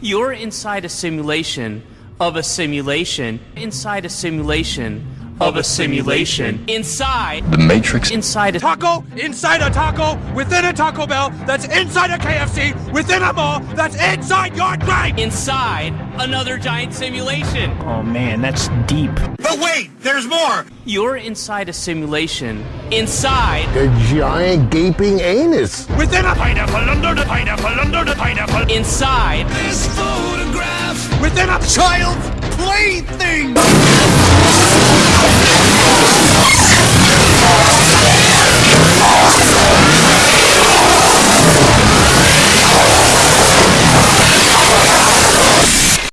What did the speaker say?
You're inside a simulation of a simulation inside a simulation of a simulation inside The Matrix. inside a Taco inside a taco within a Taco Bell that's inside a KFC within a mall that's inside your brain. inside another giant simulation. Oh man, that's deep. But wait, there's more. You're inside a simulation inside A giant gaping anus. Within a pineapple under the pineapple under the pineapple inside this photograph! within a child's plaything.